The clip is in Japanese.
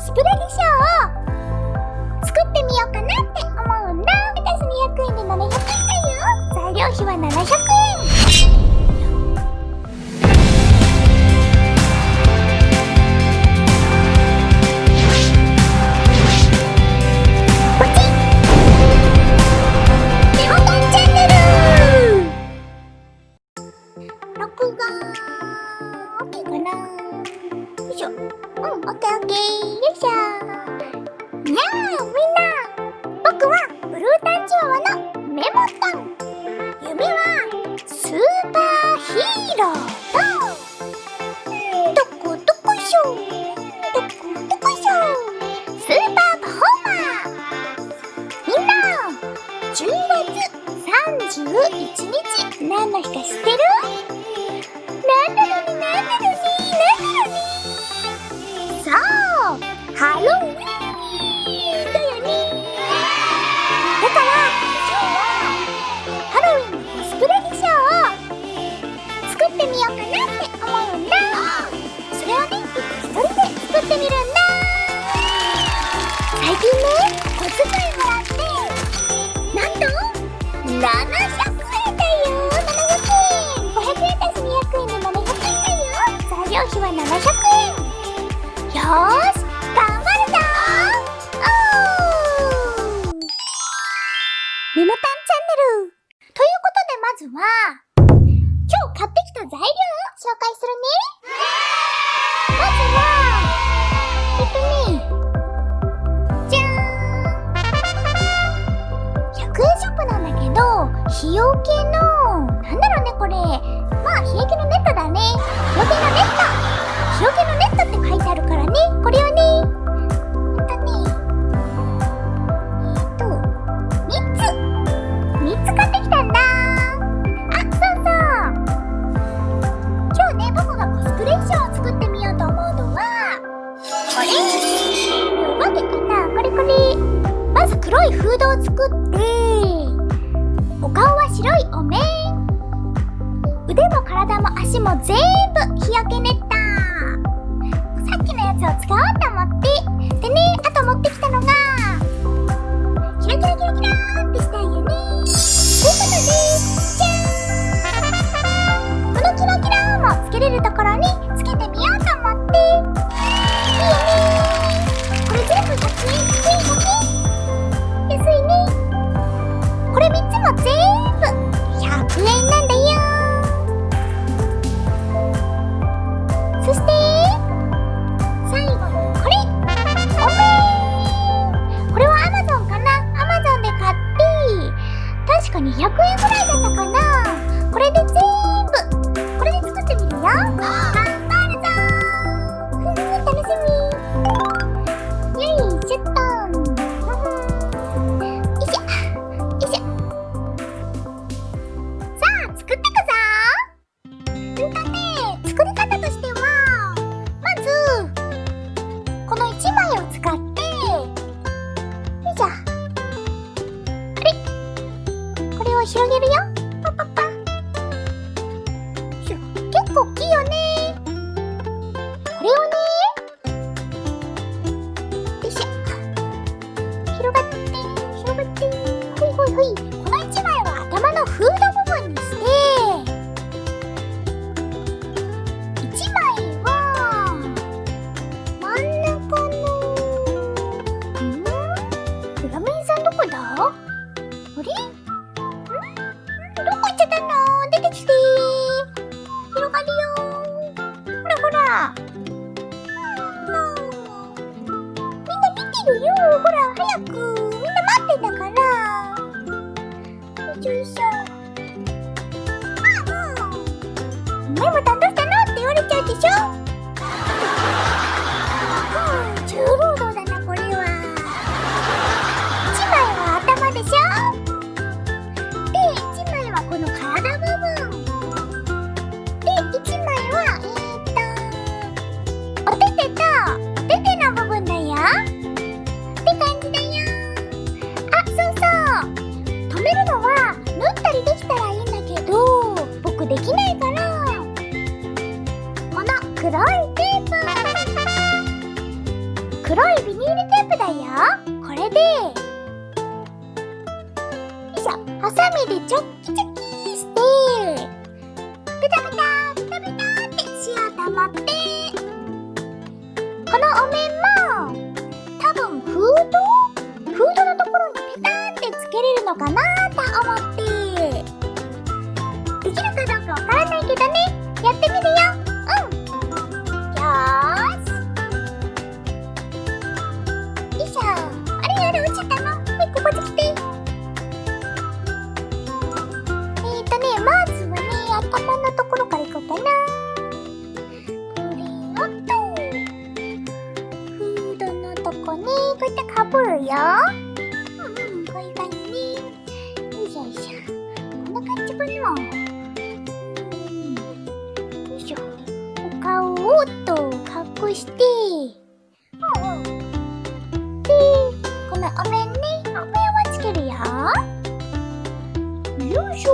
スプレ衣装を作ってみようかなって思うんだ。レタス200円で700円だよ。材料費は700円。しょうん OKOK よいしょにゃーみんな僕はブルータンチワワのメモタン夢はスーパーヒーロー。だどこ？どこ？しょどこ？どこ？しょスーパーパフォーマーみんな10月31日何の日か知ってるハロ日よけのなんだろうねこれ。まあ日焼けのネットだね。日よけのネット。日よけのネットって書いてあるからね。これをねえっとねえっと3つ。3つ買ってきたんだ。あそうそう。今日ね僕がコスプレ衣装を作ってみようと思うのはこれ。わけかなこれこれ。まず黒いフードを作ってお顔は白いお面。腕も体も足も全部日焼けネットこな見てよほら早くみんな待ってんだから。よいしょあもうメモタンどうしたの？って言われちゃうでしょ？黒いビニールテープだよ。これで。よいしょ。ハサミでチョッキチョキして。ペタペタペタペタって塩溜まって。このお面も多分フードフードのところにペタってつけれるのかなと思って。できるかどうかわからないけどね。やってみるよ。これをと。フードのとこねこうやってかぶるよ。うんこういう感じねよいしょよいしょ。こんな感じかな。うん。よいしょ。お顔をっと隠して。うんうん。でこのお面ね。お面をつけるよ。よいしょ。